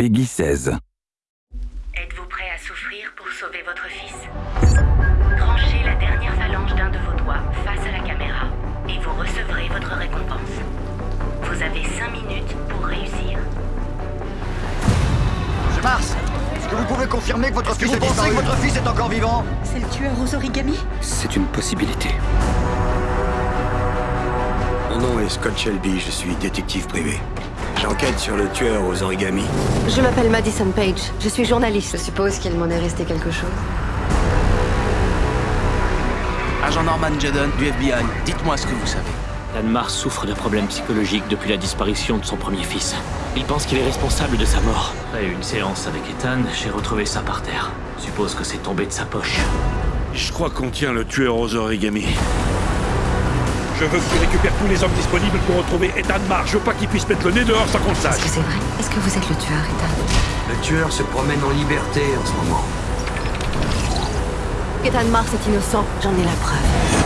Peggy 16. Êtes-vous prêt à souffrir pour sauver votre fils? Tranchez la dernière phalange d'un de vos doigts face à la caméra et vous recevrez votre récompense. Vous avez 5 minutes pour réussir. Monsieur Mars, est-ce que vous pouvez confirmer que votre fils vous est pensez que votre fils est encore vivant? C'est le tueur aux origamis? C'est une possibilité. Mon nom est Scott Shelby, je suis détective privé. J'enquête sur le tueur aux origamis. Je m'appelle Madison Page, je suis journaliste. Je suppose qu'il m'en est resté quelque chose. Agent Norman Judon du FBI, dites-moi ce que vous savez. Mars souffre de problèmes psychologiques depuis la disparition de son premier fils. Il pense qu'il est responsable de sa mort. Après une séance avec Ethan, j'ai retrouvé ça par terre. Suppose que c'est tombé de sa poche. Je crois qu'on tient le tueur aux origamis. Je veux que tu récupères tous les hommes disponibles pour retrouver Ethan Marr. Je veux pas qu'il puisse mettre le nez dehors sans qu'on le Est-ce que c'est vrai? Est-ce que vous êtes le tueur, Ethan? Le tueur se promène en liberté en ce moment. Ethan Mars est innocent, j'en ai la preuve.